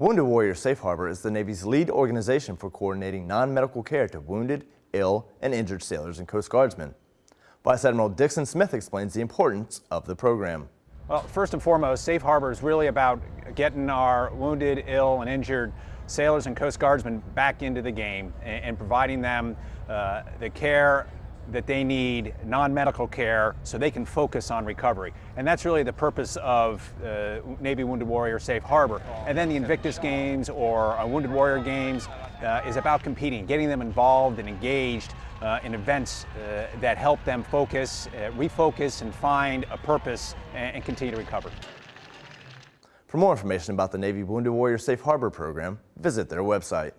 Wounded Warrior Safe Harbor is the Navy's lead organization for coordinating non-medical care to wounded, ill, and injured sailors and Coast Guardsmen. Vice Admiral Dixon Smith explains the importance of the program. Well, first and foremost, Safe Harbor is really about getting our wounded, ill, and injured sailors and Coast Guardsmen back into the game and, and providing them uh, the care that they need non-medical care so they can focus on recovery. And that's really the purpose of uh, Navy Wounded Warrior Safe Harbor. And then the Invictus Games or uh, Wounded Warrior Games uh, is about competing, getting them involved and engaged uh, in events uh, that help them focus, uh, refocus, and find a purpose and, and continue to recover. For more information about the Navy Wounded Warrior Safe Harbor program, visit their website.